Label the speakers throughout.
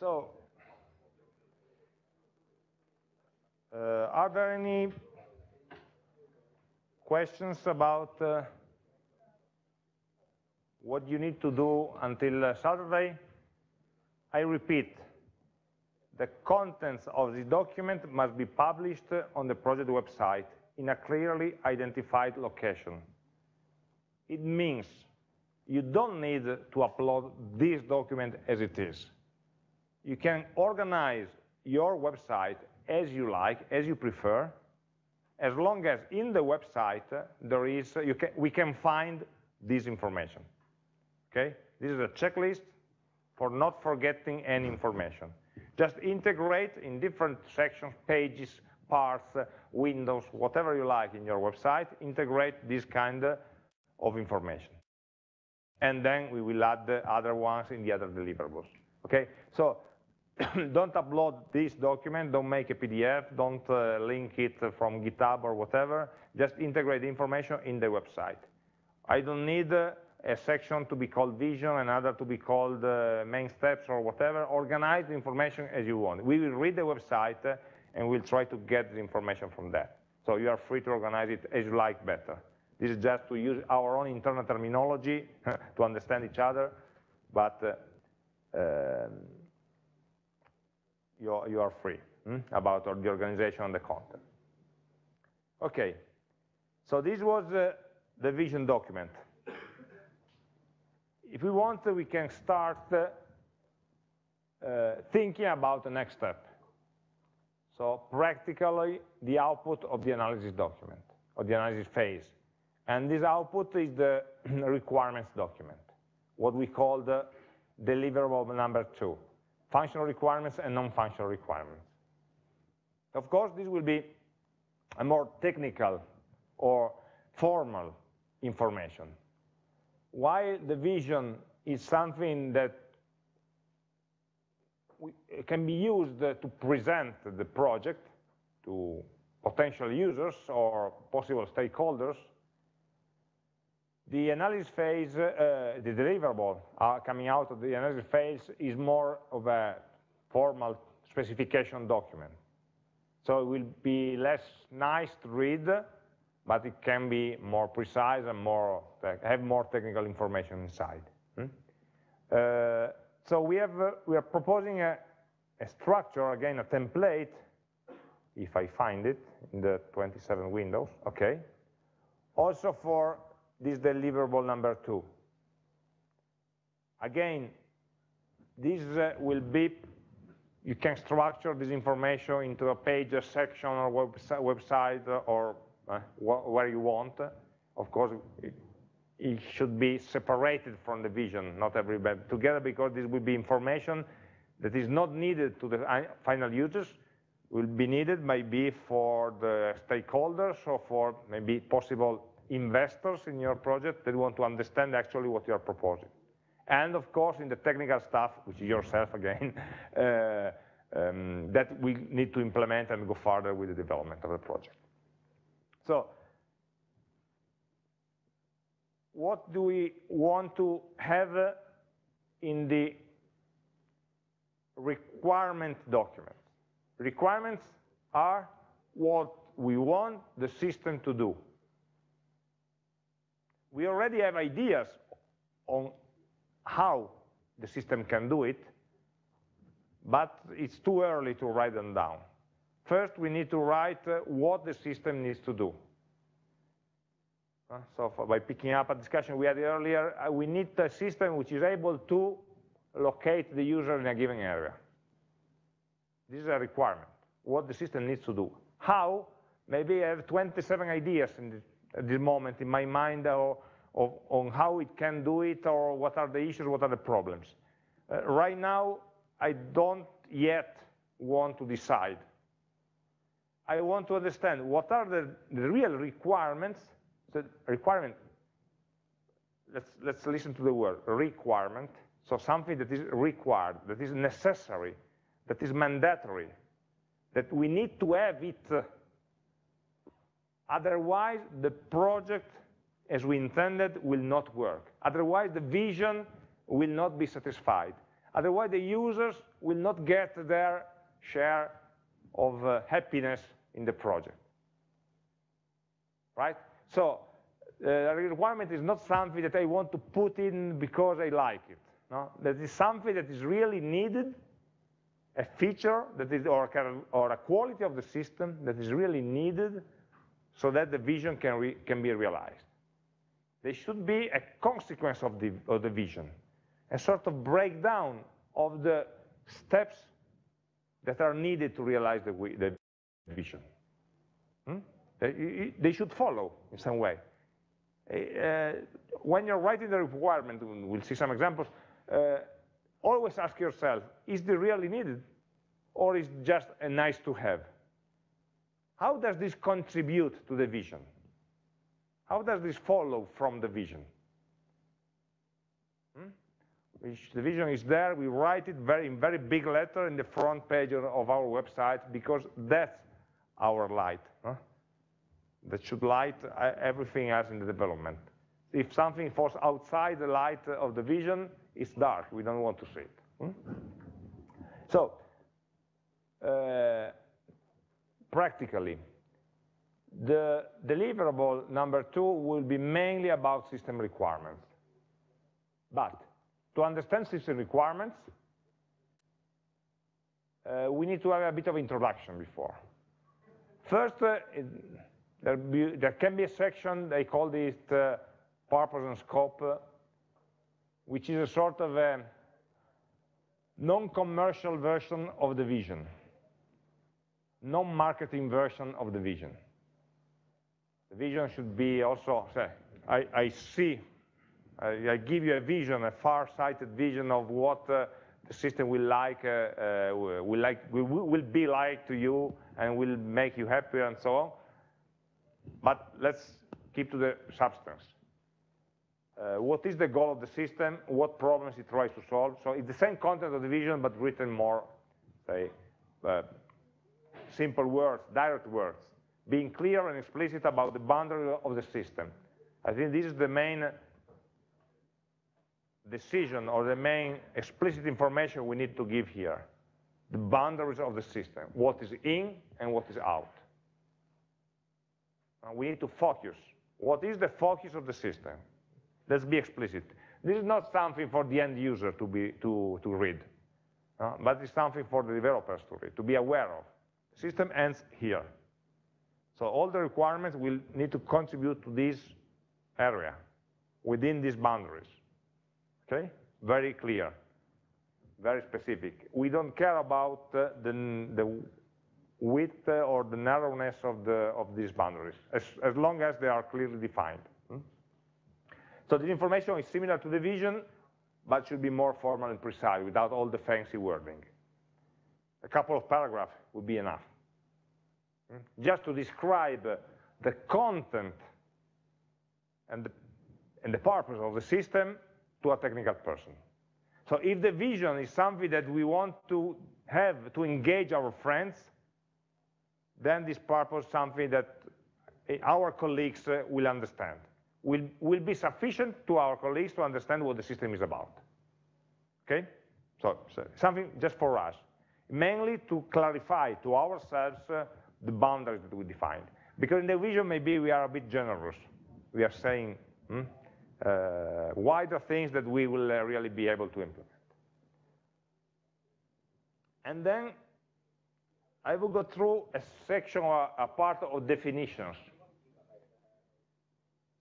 Speaker 1: So, uh, are there any questions about uh, what you need to do until uh, Saturday? I repeat, the contents of the document must be published on the project website in a clearly identified location. It means you don't need to upload this document as it is. You can organize your website as you like, as you prefer, as long as in the website there is, can, we can find this information. Okay? This is a checklist for not forgetting any information. Just integrate in different sections, pages, parts, windows, whatever you like in your website, integrate this kind of information and then we will add the other ones in the other deliverables. Okay, so don't upload this document, don't make a PDF, don't uh, link it from GitHub or whatever, just integrate the information in the website. I don't need uh, a section to be called vision, and another to be called uh, main steps or whatever. Organize the information as you want. We will read the website uh, and we'll try to get the information from that. So you are free to organize it as you like better. This is just to use our own internal terminology to understand each other, but uh, um, you, you are free hmm, about the organization and the content. Okay, so this was uh, the vision document. If we want, we can start uh, uh, thinking about the next step. So practically the output of the analysis document, or the analysis phase. And this output is the requirements document, what we call the deliverable number two, functional requirements and non-functional requirements. Of course, this will be a more technical or formal information. While the vision is something that can be used uh, to present the project to potential users or possible stakeholders, the analysis phase, uh, the deliverable uh, coming out of the analysis phase is more of a formal specification document. So it will be less nice to read, but it can be more precise and more have more technical information inside. Hmm? Uh, so we have uh, we are proposing a, a structure again, a template, if I find it in the 27 windows. Okay. Also for this deliverable number two. Again, this uh, will be, you can structure this information into a page, a section, or website, or uh, wh where you want. Of course, it, it, should be separated from the vision, not everybody together, because this will be information that is not needed to the final users, will be needed maybe for the stakeholders or for maybe possible investors in your project that want to understand actually what you are proposing. And of course, in the technical stuff, which is yourself again, uh, um, that we need to implement and go further with the development of the project. So, what do we want to have in the requirement document? Requirements are what we want the system to do we already have ideas on how the system can do it, but it's too early to write them down. First, we need to write uh, what the system needs to do. Uh, so by picking up a discussion we had earlier, uh, we need a system which is able to locate the user in a given area. This is a requirement, what the system needs to do. How? Maybe I have 27 ideas in at this moment in my mind or, of, on how it can do it or what are the issues, what are the problems. Uh, right now, I don't yet want to decide. I want to understand what are the, the real requirements, the requirement, let's, let's listen to the word, requirement, so something that is required, that is necessary, that is mandatory, that we need to have it uh, Otherwise, the project as we intended will not work. Otherwise, the vision will not be satisfied. Otherwise, the users will not get their share of uh, happiness in the project. Right? So uh, requirement is not something that I want to put in because I like it. No? That is something that is really needed, a feature that is, or, or a quality of the system that is really needed so that the vision can, can be realized. They should be a consequence of the, of the vision, a sort of breakdown of the steps that are needed to realize the, the vision. Hmm? They, they, should follow in some way. Uh, when you're writing the requirement, we'll see some examples, uh, always ask yourself, is this really needed? Or is just a nice to have? How does this contribute to the vision? How does this follow from the vision? Hmm? the vision is there, we write it very, in very big letter in the front page of our website because that's our light. Huh? That should light uh, everything else in the development. If something falls outside the light of the vision, it's dark, we don't want to see it. Hmm? So, uh, practically, the deliverable number two will be mainly about system requirements. But to understand system requirements, uh, we need to have a bit of introduction before. First, uh, it, there, be, there, can be a section, they call it uh, purpose and scope, uh, which is a sort of a non-commercial version of the vision, non-marketing version of the vision. The vision should be also, say, I, I see I, I give you a vision, a far-sighted vision of what uh, the system will like, uh, uh, will like, will, will be like to you, and will make you happy, and so on. But let's keep to the substance. Uh, what is the goal of the system, what problems it tries to solve. So it's the same content of the vision, but written more, say, uh, simple words, direct words, being clear and explicit about the boundary of the system. I think this is the main decision or the main explicit information we need to give here, the boundaries of the system, what is in and what is out. And we need to focus. What is the focus of the system? Let's be explicit. This is not something for the end user to, be, to, to read, uh, but it's something for the developers to read, to be aware of. System ends here. So all the requirements will need to contribute to this area, within these boundaries. Okay? Very clear, very specific. We don't care about uh, the, the width or the narrowness of, the, of these boundaries, as, as long as they are clearly defined. Hmm? So the information is similar to the vision, but should be more formal and precise without all the fancy wording. A couple of paragraphs would be enough. Hmm? Just to describe the content and the, and the purpose of the system to a technical person. So if the vision is something that we want to have to engage our friends, then this purpose is something that eh, our colleagues uh, will understand, will, will be sufficient to our colleagues to understand what the system is about. Okay? So, so something just for us, mainly to clarify to ourselves uh, the boundaries that we defined. Because in the vision, maybe we are a bit generous. We are saying, hmm, uh, wider things that we will uh, really be able to implement. And then I will go through a section, or a part of definitions.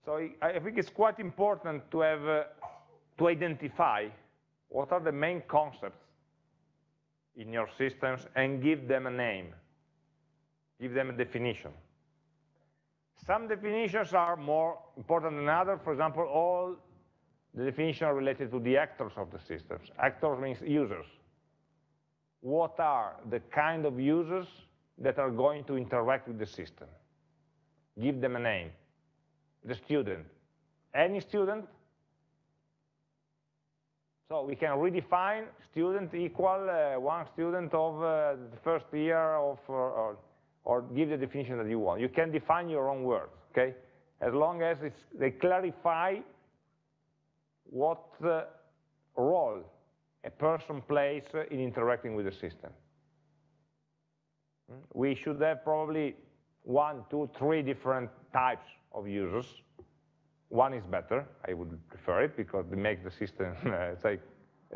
Speaker 1: So I think it's quite important to have, uh, to identify what are the main concepts in your systems and give them a name, give them a definition. Some definitions are more important than others. For example, all the definitions are related to the actors of the systems. Actors means users. What are the kind of users that are going to interact with the system? Give them a name. The student. Any student? So we can redefine student equal uh, one student of uh, the first year of, uh, or give the definition that you want. You can define your own words, okay? As long as they clarify what uh, role a person plays in interacting with the system. We should have probably one, two, three different types of users. One is better, I would prefer it, because it makes the system say,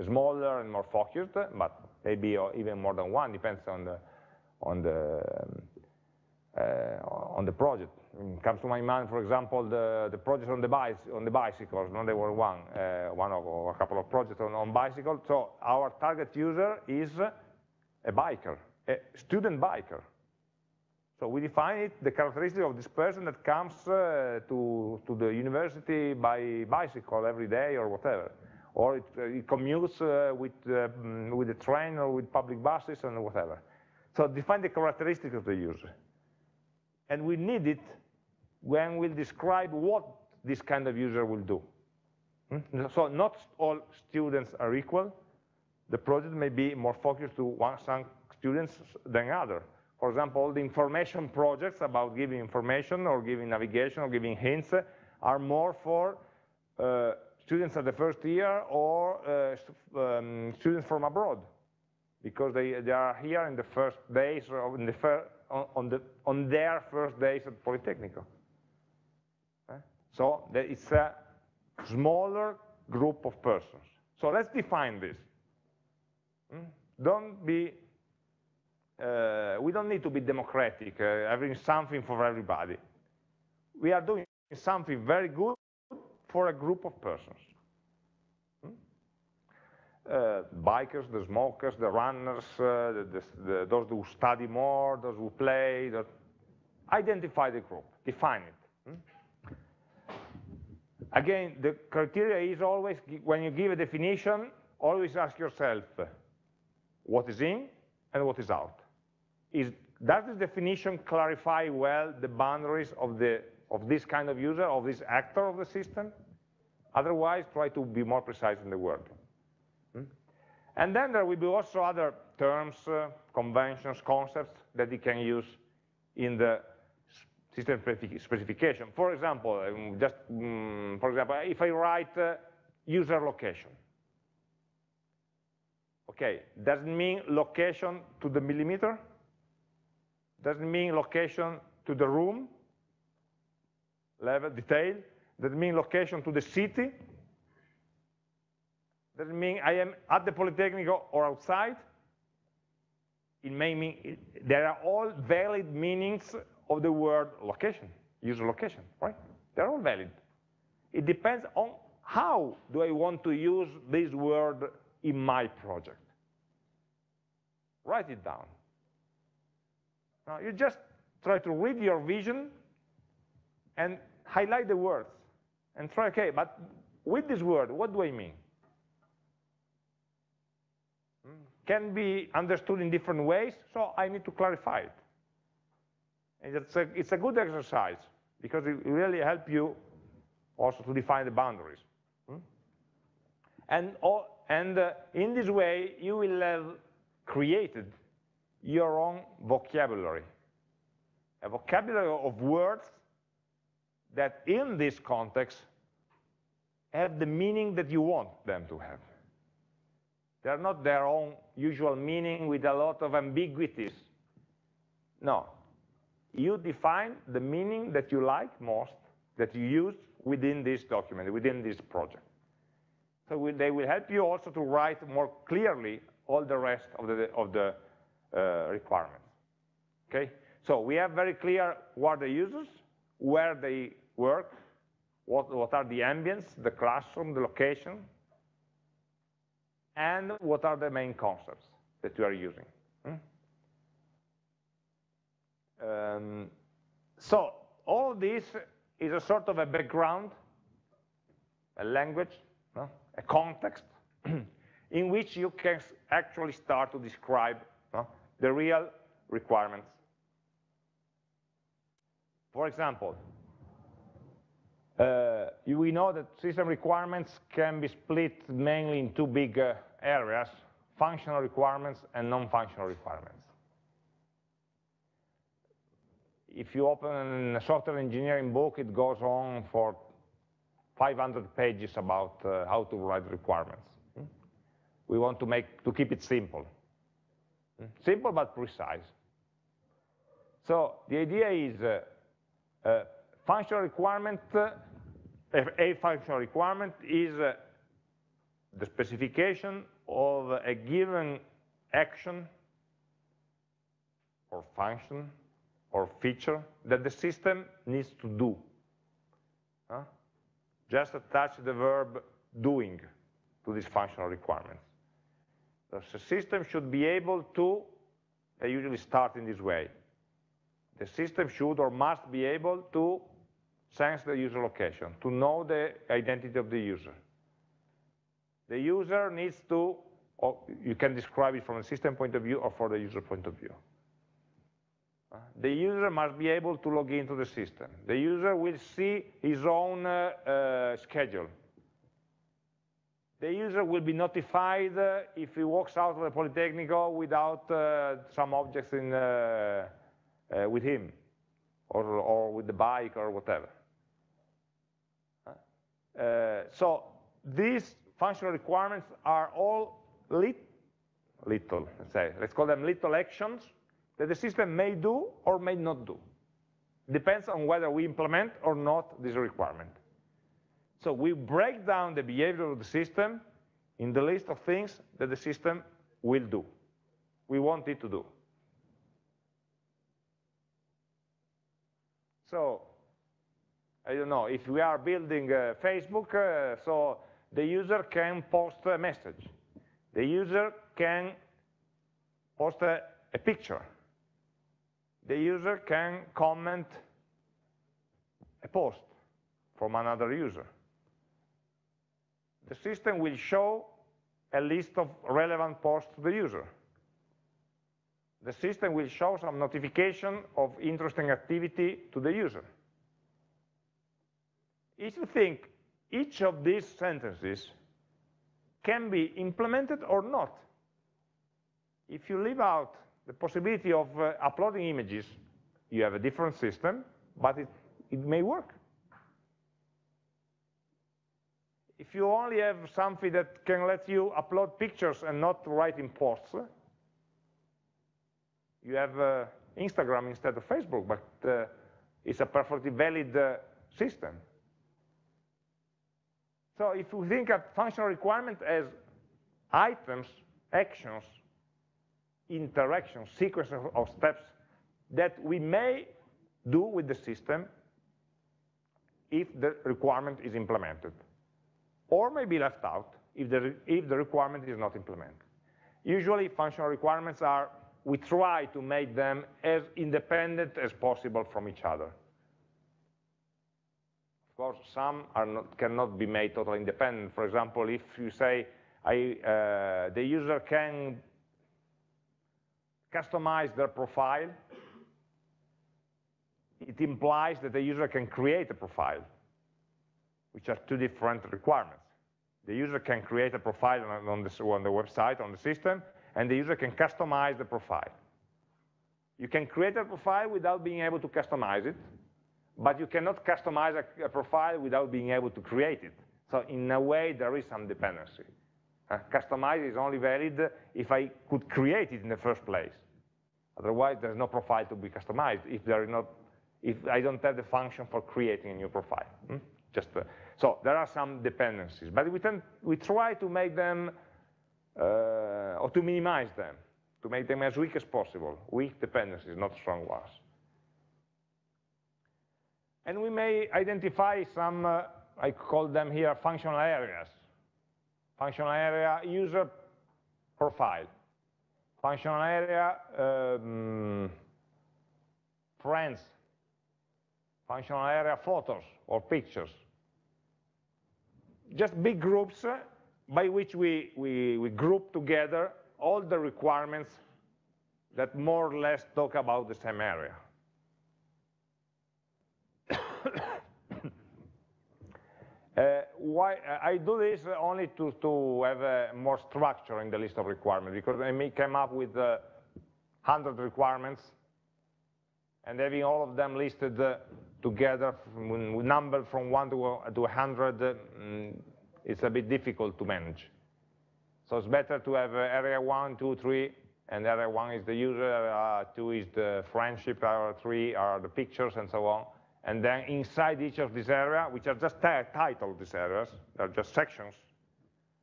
Speaker 1: smaller and more focused, but maybe even more than one, depends on the, on the, uh, on the project. It comes to my mind, for example, the, the project on the, on the bicycles, no, there were one, uh, one of, or a couple of projects on, on bicycles. So our target user is a biker, a student biker. So we define it, the characteristic of this person that comes uh, to, to the university by bicycle every day or whatever. Or it, uh, it commutes uh, with, uh, mm, with the train or with public buses and whatever. So define the characteristic of the user. And we need it when we describe what this kind of user will do. Hmm? So not all students are equal. The project may be more focused to one, some students than other. For example, all the information projects about giving information or giving navigation or giving hints are more for uh, students at the first year or uh, um, students from abroad because they, they are here in the first days or in the fir on, the, on their first days at Politecnico. Okay? So it's a smaller group of persons. So let's define this. Hmm? Don't be uh, we don't need to be democratic, uh, having something for everybody. We are doing something very good for a group of persons. Hmm? Uh, bikers, the smokers, the runners, uh, the, the, the, those who study more, those who play, that identify the group, define it. Hmm? Again, the criteria is always, when you give a definition, always ask yourself what is in and what is out is does this definition clarify well the boundaries of, the, of this kind of user, of this actor of the system? Otherwise, try to be more precise in the word. Hmm? And then there will be also other terms, uh, conventions, concepts that you can use in the system specification. For example, um, just um, for example, if I write uh, user location, okay, does it mean location to the millimeter? Doesn't mean location to the room, level, detail, doesn't mean location to the city, doesn't mean I am at the Polytechnic or outside. It may mean, it, there are all valid meanings of the word location, user location, right? They're all valid. It depends on how do I want to use this word in my project. Write it down. Now you just try to read your vision and highlight the words and try, okay, but with this word, what do I mean? Hmm? Can be understood in different ways, so I need to clarify it. And it's a, it's a good exercise because it really helps you also to define the boundaries. Hmm? And, and uh, in this way, you will have created your own vocabulary, a vocabulary of words that in this context have the meaning that you want them to have. They're not their own usual meaning with a lot of ambiguities. No, you define the meaning that you like most, that you use within this document, within this project. So they will help you also to write more clearly all the rest of the, of the requirements. Okay, so we have very clear what the users, where they work, what, what are the ambience, the classroom, the location, and what are the main concepts that you are using. Hmm? Um, so all this is a sort of a background, a language, no? a context, in which you can actually start to describe? The real requirements. For example, uh, we know that system requirements can be split mainly in two big uh, areas, functional requirements and non-functional requirements. If you open a software engineering book, it goes on for 500 pages about uh, how to write requirements We want to, make, to keep it simple. Simple but precise. So the idea is uh, uh, functional requirement, uh, a functional requirement is uh, the specification of a given action or function or feature that the system needs to do. Huh? Just attach the verb doing to these functional requirements. The system should be able to, they usually start in this way. The system should or must be able to sense the user location, to know the identity of the user. The user needs to, you can describe it from a system point of view or from the user point of view. Uh, the user must be able to log into the system. The user will see his own uh, uh, schedule. The user will be notified uh, if he walks out of the Politecnico without uh, some objects in, uh, with him, or, or with the bike or whatever. so these functional requirements are all lit little, let's say, let's call them little actions that the system may do or may not do. Depends on whether we implement or not this requirement. So we break down the behavior of the system in the list of things that the system will do. We want it to do. So, I don't know, if we are building uh, Facebook, uh, so the user can post a message. The user can post a, a picture the user can comment a post from another user. The system will show a list of relevant posts to the user. The system will show some notification of interesting activity to the user. If you think each of these sentences can be implemented or not, if you leave out the possibility of uh, uploading images, you have a different system, but it, it may work. If you only have something that can let you upload pictures and not write in posts, you have uh, Instagram instead of Facebook, but uh, it's a perfectly valid uh, system. So if we think of functional requirement as items, actions, interactions, sequence of steps that we may do with the system if the requirement is implemented, or may be left out if the, if the requirement is not implemented. Usually functional requirements are, we try to make them as independent as possible from each other. Of course, some not, cannot be made totally independent. For example, if you say I, uh, the user can customize their profile, it implies that the user can create a profile, which are two different requirements. The user can create a profile on, the, on the website, on the system, and the user can customize the profile. You can create a profile without being able to customize it, but you cannot customize a, a profile without being able to create it. So in a way, there is some dependency. Uh, customize is only valid if I could create it in the first place. Otherwise, there's no profile to be customized if there is not, if I don't have the function for creating a new profile. Hmm? Just uh, so there are some dependencies, but we tend, we try to make them uh, or to minimize them, to make them as weak as possible. Weak dependencies, not strong ones. And we may identify some, uh, I call them here functional areas. Functional area user profile functional area, um, friends, functional area photos or pictures. Just big groups uh, by which we, we, we group together all the requirements that more or less talk about the same area. Uh, why uh, I do this only to, to have uh, more structure in the list of requirements because I may come up with uh, 100 requirements and having all of them listed uh, together, number from 1 to, to 100, mm, it's a bit difficult to manage. So it's better to have uh, area one, two, three, and area one is the user, area two is the friendship, area three are the pictures, and so on. And then inside each of these areas, which are just titled these areas, they're just sections,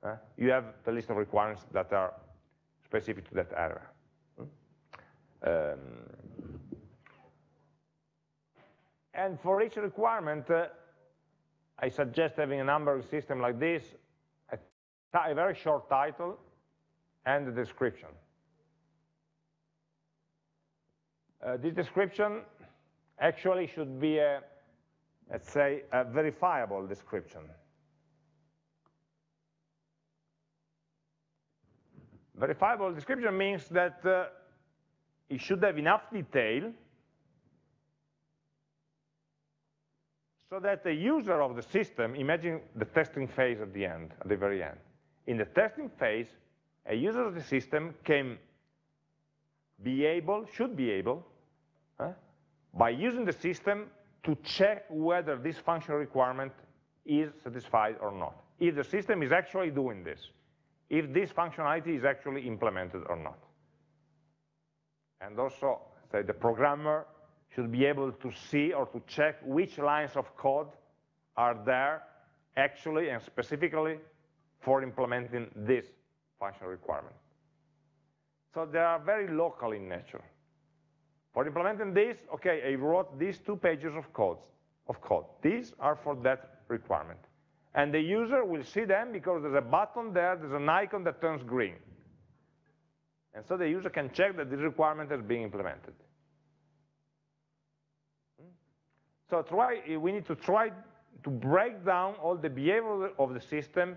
Speaker 1: uh, you have the list of requirements that are specific to that area. Um, and for each requirement, uh, I suggest having a numbering system like this, a, a very short title and a description. Uh, this description actually should be a, let's say, a verifiable description. Verifiable description means that uh, it should have enough detail so that the user of the system, imagine the testing phase at the end, at the very end. In the testing phase, a user of the system can be able, should be able, uh, by using the system to check whether this function requirement is satisfied or not. If the system is actually doing this, if this functionality is actually implemented or not. And also, say the programmer should be able to see or to check which lines of code are there actually and specifically for implementing this functional requirement. So they are very local in nature. For implementing this, okay, I wrote these two pages of code. Of code. These are for that requirement. And the user will see them because there's a button there, there's an icon that turns green. And so the user can check that this requirement has been implemented. So try, we need to try to break down all the behavior of the system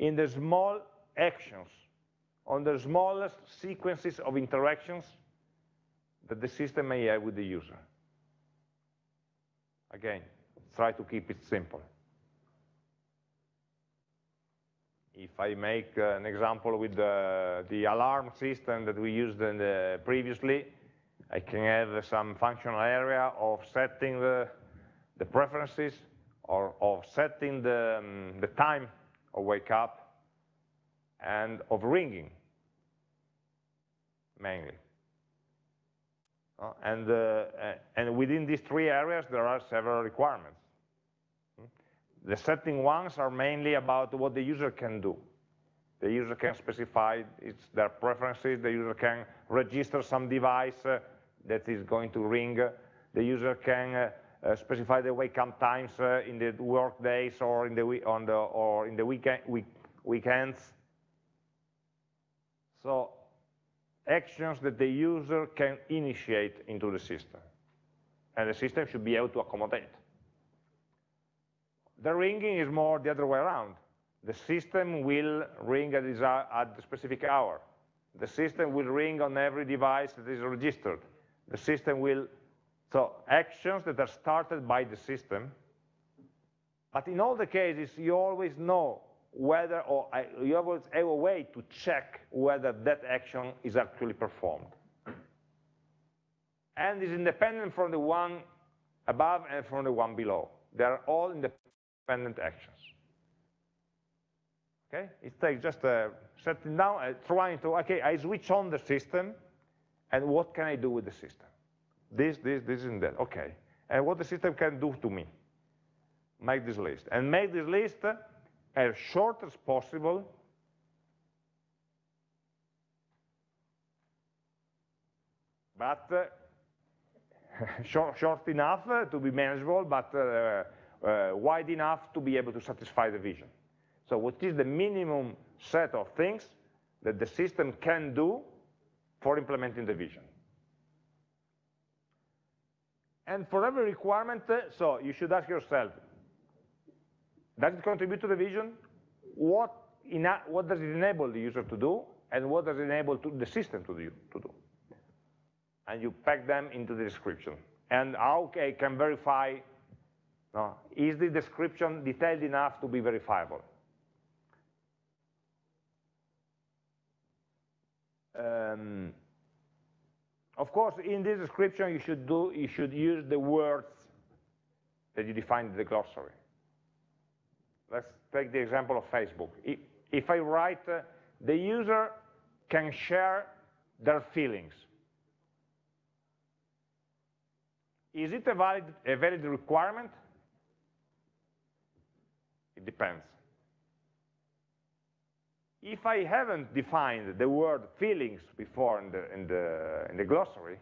Speaker 1: in the small actions, on the smallest sequences of interactions that the system may have with the user. Again, try to keep it simple. If I make uh, an example with the, the, alarm system that we used the, previously, I can have some functional area of setting the, the preferences or of setting the, um, the time of wake up and of ringing, mainly. Uh, and, uh, and within these three areas, there are several requirements. Hmm? The setting ones are mainly about what the user can do. The user can specify its, their preferences, the user can register some device uh, that is going to ring, the user can uh, uh, specify the wake up times uh, in the work days or in the, on the, or in the weekend, week, weekends. So actions that the user can initiate into the system. And the system should be able to accommodate. The ringing is more the other way around. The system will ring at, at the specific hour. The system will ring on every device that is registered. The system will, so actions that are started by the system, but in all the cases, you always know whether, or you always have a way to check whether that action is actually performed. And is independent from the one above and from the one below. They are all independent actions. Okay, it takes just uh, setting down, uh, trying to, okay, I switch on the system, and what can I do with the system? This, this, this, and that, okay. And what the system can do to me. Make this list. And make this list as short as possible but uh, short, short, enough uh, to be manageable, but uh, uh, wide enough to be able to satisfy the vision. So what is the minimum set of things that the system can do for implementing the vision? And for every requirement, so you should ask yourself, does it contribute to the vision? What, what does it enable the user to do? And what does it enable to the system to do, to do? And you pack them into the description. And how okay, can verify, no, is the description detailed enough to be verifiable? Um, of course, in this description, you should, do, you should use the words that you define in the glossary let's take the example of Facebook. If I write uh, the user can share their feelings. Is it a valid, a valid requirement? It depends. If I haven't defined the word feelings before in the, in the, in the glossary,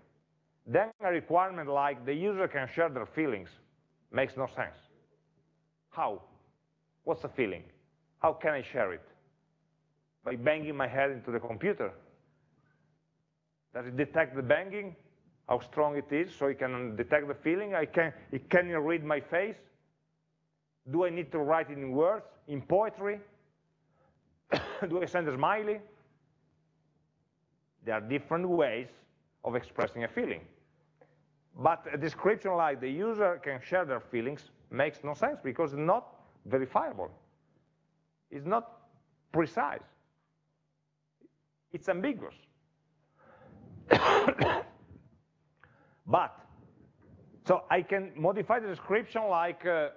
Speaker 1: then a requirement like the user can share their feelings makes no sense. How? What's a feeling? How can I share it? By banging my head into the computer. Does it detect the banging? How strong it is, so it can detect the feeling? I can, it can read my face? Do I need to write it in words, in poetry? Do I send a smiley? There are different ways of expressing a feeling. But a description like the user can share their feelings makes no sense because it's not verifiable. It's not precise. It's ambiguous. but, so I can modify the description like uh,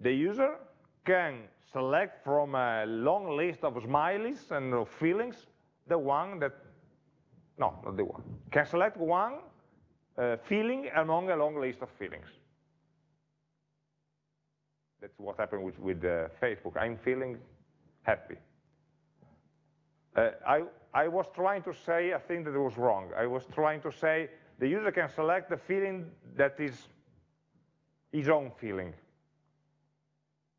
Speaker 1: the user can select from a long list of smileys and of feelings the one that, no, not the one, can select one uh, feeling among a long list of feelings. That's what happened with, with uh, Facebook. I'm feeling happy. Uh, I, I was trying to say a thing that was wrong. I was trying to say the user can select the feeling that is his own feeling.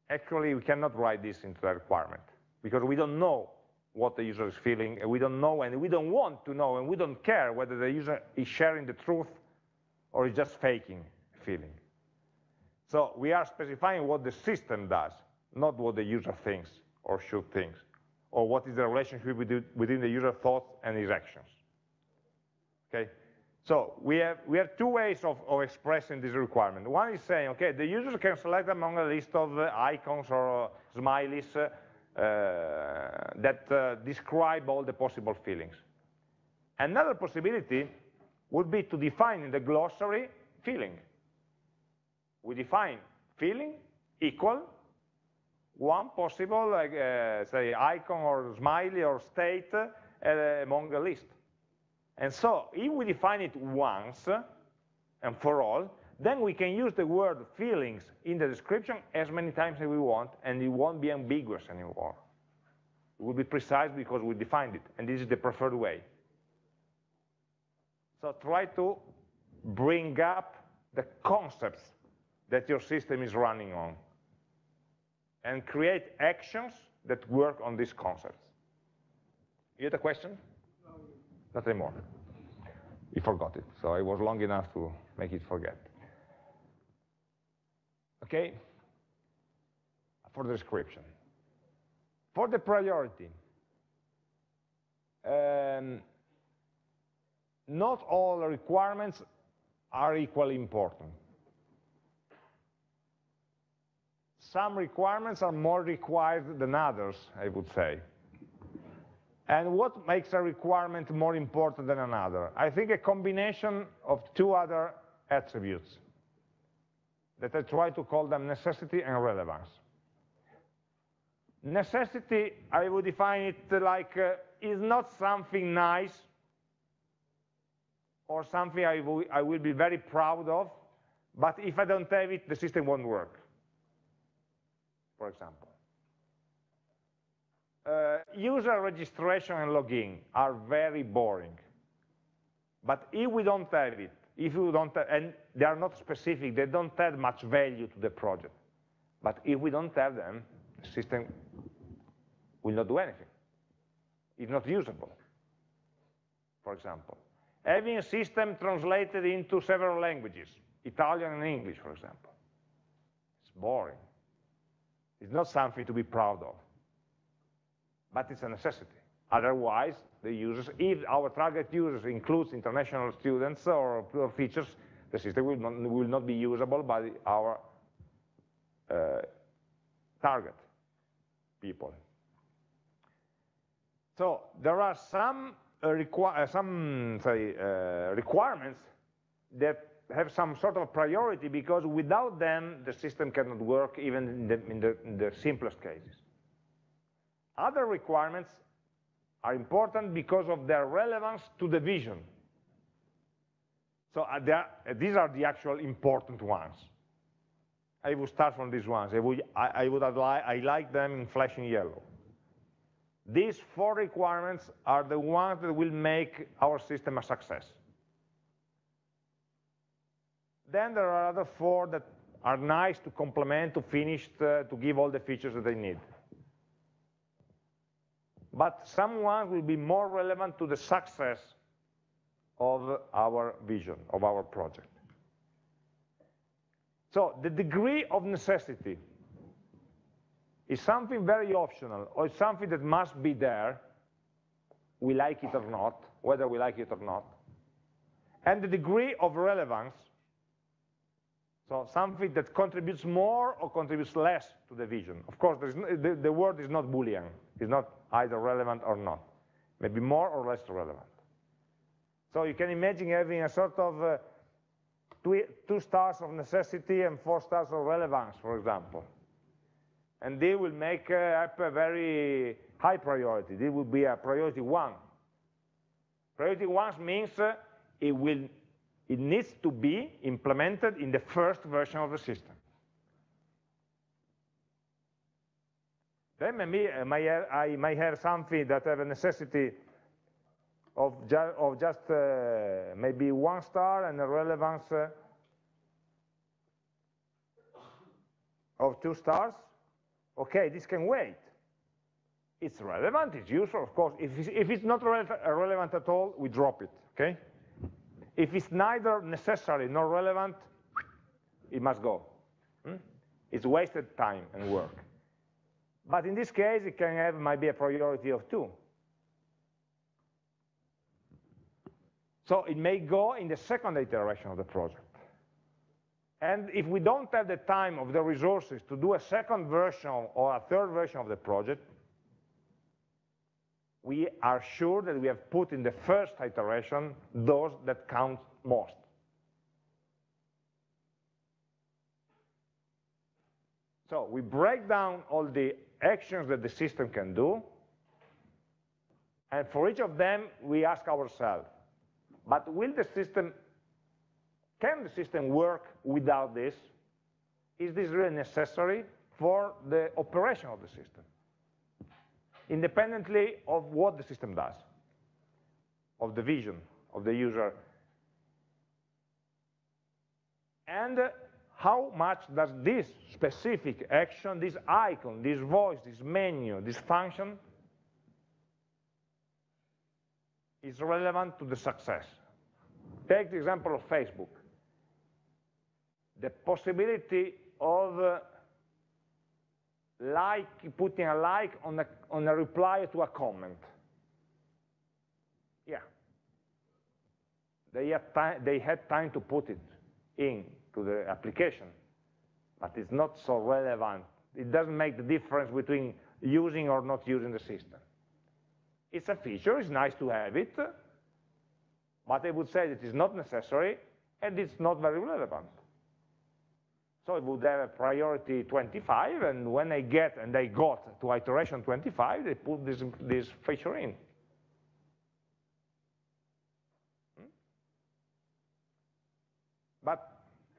Speaker 1: Actually, we cannot write this into the requirement because we don't know what the user is feeling, and we don't know, and we don't want to know, and we don't care whether the user is sharing the truth or is just faking feeling. So we are specifying what the system does, not what the user thinks or should think, or what is the relationship within the user thoughts and his actions. Okay, so we have, we have two ways of, of expressing this requirement. One is saying, okay, the user can select among a list of uh, icons or uh, smileys uh, that uh, describe all the possible feelings. Another possibility would be to define in the glossary feeling. We define feeling equal one possible, say, icon or smiley or state among the list. And so if we define it once and for all, then we can use the word feelings in the description as many times as we want, and it won't be ambiguous anymore. It will be precise because we defined it, and this is the preferred way. So try to bring up the concepts that your system is running on and create actions that work on these concepts. You had a question? Not anymore. He forgot it, so I was long enough to make it forget. Okay? For the description. For the priority, um, not all requirements are equally important. Some requirements are more required than others, I would say. And what makes a requirement more important than another? I think a combination of two other attributes that I try to call them necessity and relevance. Necessity, I would define it like, uh, is not something nice or something I, I will be very proud of, but if I don't have it, the system won't work, for example. Uh, user registration and login are very boring. But if we don't have it, if we don't have, and they are not specific, they don't add much value to the project. But if we don't have them, the system will not do anything. It's not usable, for example. Having a system translated into several languages, Italian and English, for example, it's boring. It's not something to be proud of but it's a necessity. Otherwise, the users, if our target users includes international students or features, the system will not, will not be usable by our uh, target people. So there are some uh, uh, some uh, requirements that have some sort of priority because without them the system cannot work even in the, in the, in the simplest cases. Other requirements are important because of their relevance to the vision. So uh, are, uh, these are the actual important ones. I would start from these ones. I would, I, I would I like them in flashing yellow. These four requirements are the ones that will make our system a success. Then there are other four that are nice to complement, to finish, to, to give all the features that they need. But some ones will be more relevant to the success of our vision, of our project. So the degree of necessity is something very optional, or something that must be there, we like it or not, whether we like it or not. And the degree of relevance, so something that contributes more or contributes less to the vision. Of course, no, the, the word is not Boolean. It's not either relevant or not. Maybe more or less relevant. So you can imagine having a sort of uh, two, two stars of necessity and four stars of relevance, for example. And they will make uh, up a very high priority. They will be a priority one. Priority one means uh, it, will, it needs to be implemented in the first version of the system. Then maybe I may have, I might have something that have a necessity of, ju of just uh, maybe one star and a relevance uh, of two stars, okay, this can wait. It's relevant, it's useful, of course. If it's, if it's not re relevant at all, we drop it, okay? If it's neither necessary nor relevant, it must go. Hmm? It's wasted time and work. But in this case, it can have maybe a priority of two. So it may go in the second iteration of the project. And if we don't have the time of the resources to do a second version or a third version of the project, we are sure that we have put in the first iteration those that count most. So we break down all the actions that the system can do, and for each of them, we ask ourselves, but will the system, can the system work without this? Is this really necessary for the operation of the system? Independently of what the system does, of the vision of the user. And uh, how much does this specific action, this icon, this voice, this menu, this function, is relevant to the success. Take the example of Facebook. The possibility of uh, like putting a like on a, on a reply to a comment. Yeah. They had, they had time to put it in to the application, but it's not so relevant. It doesn't make the difference between using or not using the system. It's a feature, it's nice to have it, but I would say it's not necessary and it's not very relevant. So it would have a priority 25, and when I get and I got to iteration 25, they put this, this feature in. Hmm? But hmm,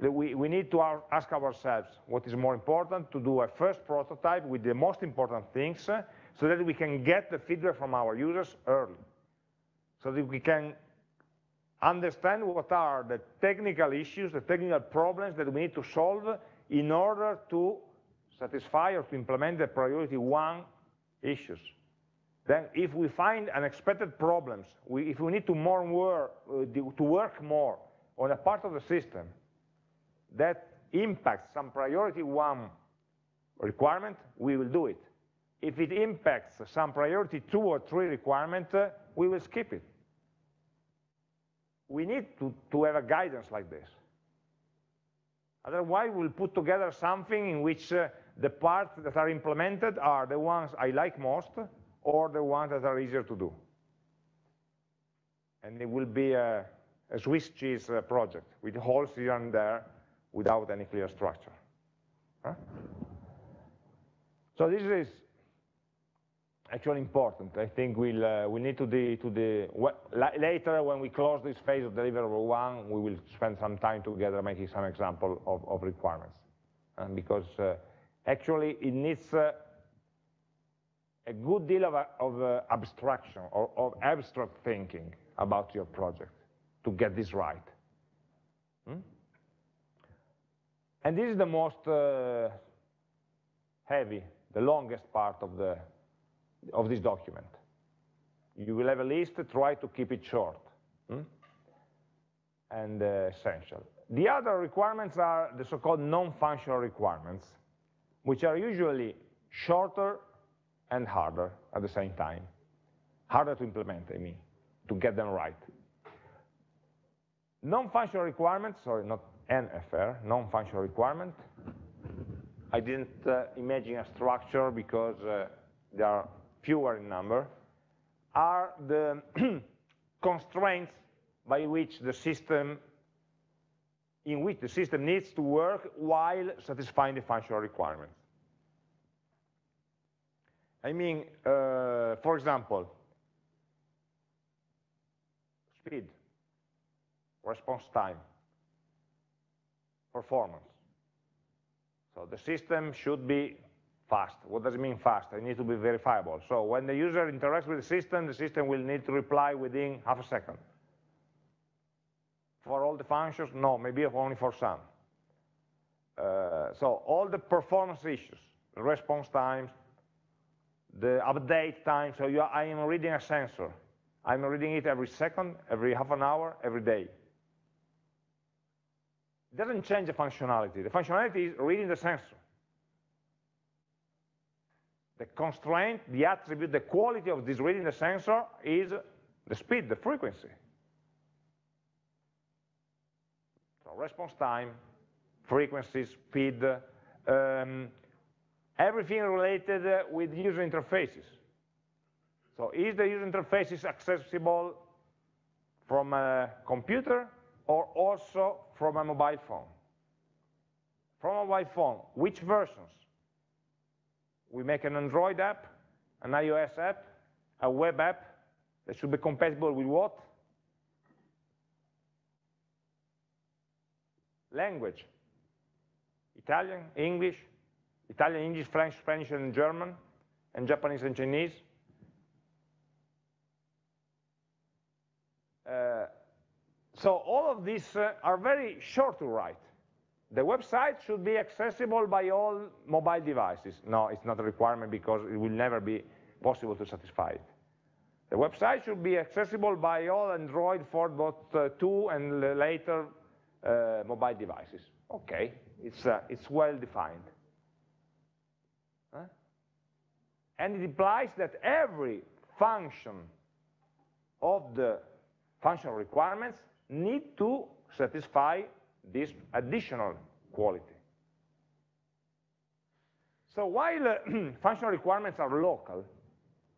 Speaker 1: we, we need to ask ourselves what is more important, to do a first prototype with the most important things, so that we can get the feedback from our users early so that we can understand what are the technical issues, the technical problems that we need to solve in order to satisfy or to implement the priority one issues. Then if we find unexpected problems, we, if we need to, more uh, to work more on a part of the system that impacts some priority one requirement, we will do it. If it impacts some priority two or three requirement, uh, we will skip it. We need to, to have a guidance like this. Otherwise, we'll put together something in which uh, the parts that are implemented are the ones I like most or the ones that are easier to do. And it will be a, a Swiss cheese uh, project with holes here and there without any clear structure. Huh? So this is actually important. I think we'll, uh, we need to the, to the later when we close this phase of deliverable one, we will spend some time together making some example of, of requirements. Um, because uh, actually it needs uh, a good deal of, of uh, abstraction or of abstract thinking about your project to get this right. Hmm? And this is the most uh, heavy, the longest part of the of this document. You will have a list, try to keep it short hmm? and uh, essential. The other requirements are the so-called non-functional requirements, which are usually shorter and harder at the same time. Harder to implement, I mean, to get them right. Non-functional requirements, sorry, not NFR, non-functional requirement. I didn't uh, imagine a structure because uh, there are fewer in number, are the constraints by which the system, in which the system needs to work while satisfying the functional requirements. I mean, uh, for example, speed, response time, performance. So the system should be fast. What does it mean fast? It needs to be verifiable. So when the user interacts with the system, the system will need to reply within half a second. For all the functions, no, maybe only for some. Uh, so all the performance issues, the response times, the update time, so are, I am reading a sensor. I'm reading it every second, every half an hour, every day. It doesn't change the functionality. The functionality is reading the sensor the constraint, the attribute, the quality of this reading the sensor is the speed, the frequency. So response time, frequency, speed, um, everything related with user interfaces. So is the user interface accessible from a computer or also from a mobile phone? From a mobile phone, which versions? we make an Android app, an iOS app, a web app that should be compatible with what? Language. Italian, English, Italian, English, French, Spanish, and German, and Japanese and Chinese. Uh, so all of these uh, are very short to write. The website should be accessible by all mobile devices. No, it's not a requirement because it will never be possible to satisfy it. The website should be accessible by all Android 4.2 and later uh, mobile devices. Okay, it's, uh, it's well defined. Huh? And it implies that every function of the functional requirements need to satisfy this additional quality. So while uh, functional requirements are local,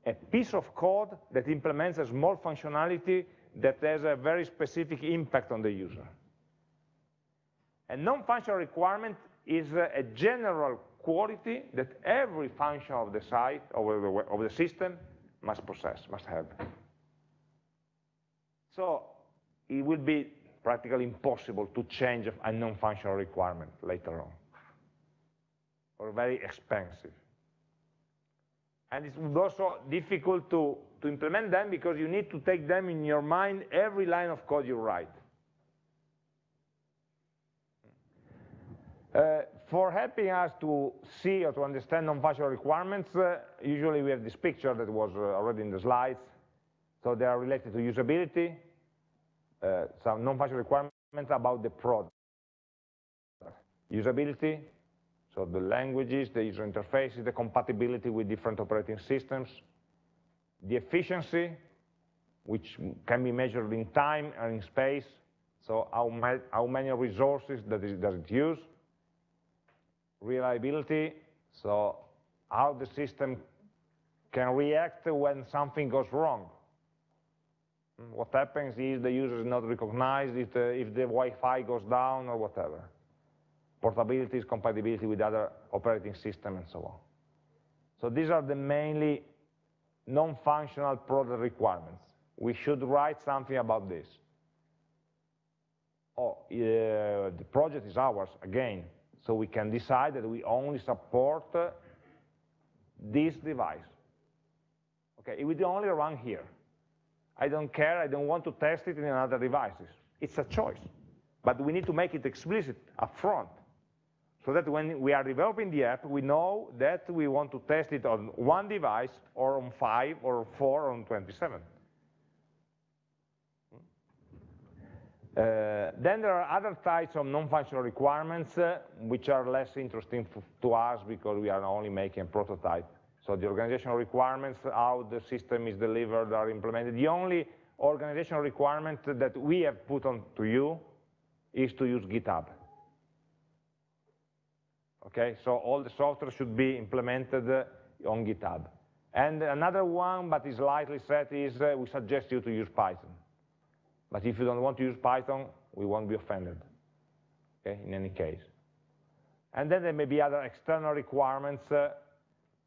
Speaker 1: a piece of code that implements a small functionality that has a very specific impact on the user. A non-functional requirement is a general quality that every function of the site, or the, of the system, must possess, must have. So it will be practically impossible to change a non-functional requirement later on, or very expensive. And it's also difficult to, to implement them because you need to take them in your mind every line of code you write. Uh, for helping us to see or to understand non-functional requirements, uh, usually we have this picture that was uh, already in the slides. So they are related to usability, Eh, some non-functional requirements about the product. Usability, so the languages, the user interfaces, the compatibility with different operating systems, the efficiency, which can be measured in time and in space, so how, how many resources does it use, reliability, so how the system can react when something goes wrong. What happens is the user is not recognized if the, if the Wi-Fi goes down or whatever. Portability is compatibility with other operating system and so on. So these are the mainly non-functional product requirements. We should write something about this. Oh, uh, the project is ours, again, so we can decide that we only support uh, this device. Okay, it will only run here. I don't care, I don't want to test it in other devices. It's a choice. But we need to make it explicit upfront so that when we are developing the app, we know that we want to test it on one device or on five or four or on 27. Uh, then there are other types of non-functional requirements uh, which are less interesting to us because we are only making a prototype. So the organizational requirements, how the system is delivered are implemented. The only organizational requirement that we have put on to you is to use GitHub. Okay, so all the software should be implemented uh, on GitHub. And another one, but is lightly set, is uh, we suggest you to use Python. But if you don't want to use Python, we won't be offended, okay, in any case. And then there may be other external requirements. Uh,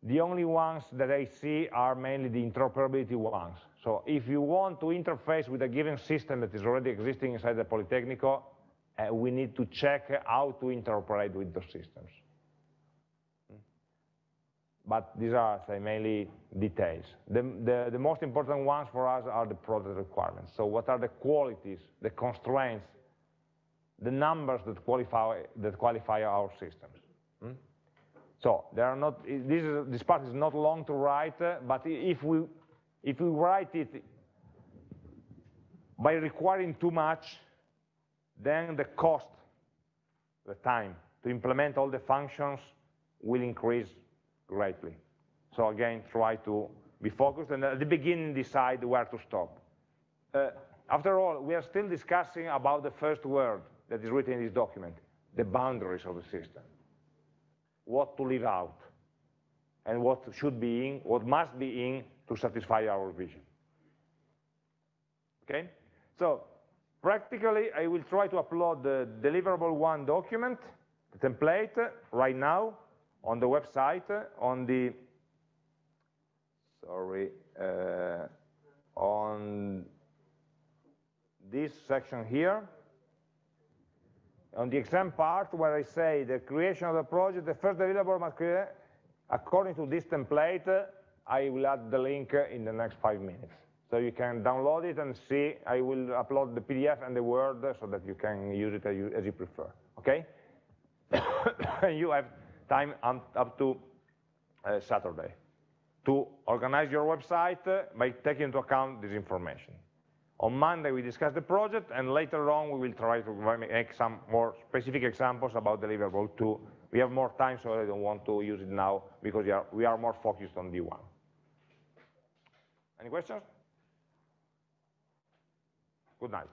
Speaker 1: the only ones that I see are mainly the interoperability ones. So if you want to interface with a given system that is already existing inside the Politecnico, uh, we need to check how to interoperate with those systems. But these are say, mainly details. The, the, the most important ones for us are the product requirements. So what are the qualities, the constraints, the numbers that qualify, that qualify our systems? Hmm? So there are not, this, is, this part is not long to write, uh, but if we, if we write it by requiring too much, then the cost, the time to implement all the functions will increase greatly. So again, try to be focused and at the beginning decide where to stop. Uh, after all, we are still discussing about the first word that is written in this document, the boundaries of the system. What to leave out, and what should be in, what must be in to satisfy our vision. Okay? So Practically, I will try to upload the deliverable one document, the template, right now on the website, on the, sorry, uh, on this section here. On the exam part, where I say the creation of the project, the first deliverable must create, according to this template, I will add the link in the next five minutes. So you can download it and see, I will upload the PDF and the Word so that you can use it as you, prefer, okay? you have time up to uh, Saturday to organize your website by taking into account this information. On Monday, we discuss the project, and later on, we will try to make some more specific examples about deliverable 2. We have more time, so I don't want to use it now, because we are, we are more focused on D1. Any questions? Good night.